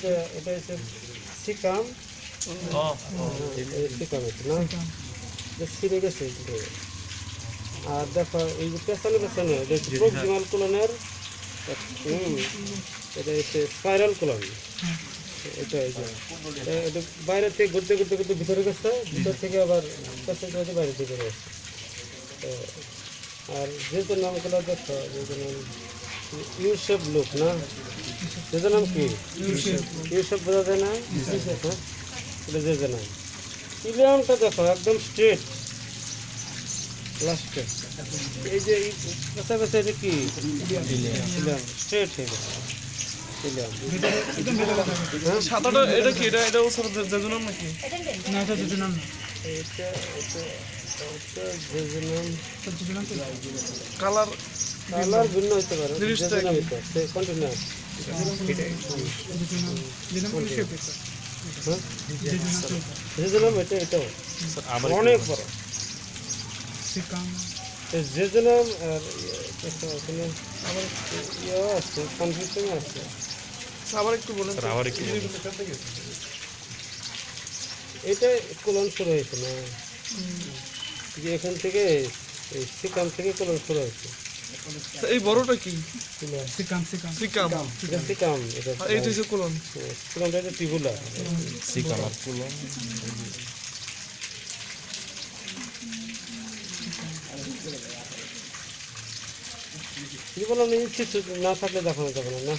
এটা এটা হচ্ছে সিকাম সিকাম না? গেছে আর দেখো এই যে পেছনে পেছনে প্রক্সিমাল কোলনের এটা হচ্ছে স্পাইরাল কোলন। এটা বাইরে থেকে ঘুরতে ঘুরতে ঘুরতে ভিতরে গেছে ভিতর থেকে আবার পেছনে বাইরে থেকে গেছে আর যেহেতু নামগুলো দেখো যেহেতু নাম ইউ শেপ লুক না? যেহেতু নাম কি? U shape. বোঝা যায় না? হ্যাঁ এটা যেতে নাম ইলিয়ামটা দেখো একদম স্ট্রেট লাস্টে এই যে কাছাকাছি এটা কি? স্ট্রেট হয়ে গেছে। হ্যাঁ? সাদাটা এটা কি? এটা এটা ওসব জেজুনাম নাকি? না এটা জেজুনাম না। এটা এটা কালার কালার ভিন্ন হতে পারে অনেক বড়। সিকাম এই আর ইয়ে, আবার ইয়ে আছে কনফিউশন আছে। আবার একটু বলেন তো। আবার একটু এটা কোলন শুরু হয়েছে না? যে এখান থেকে এই সিকাম থেকে কোলন শুরু হয়েছে এই বড়টা কি? সিকাম। Caecum caecum. এটা সিকাম এইটা হচ্ছে টিবুলা না থাকলে দেখানো যাবে না না?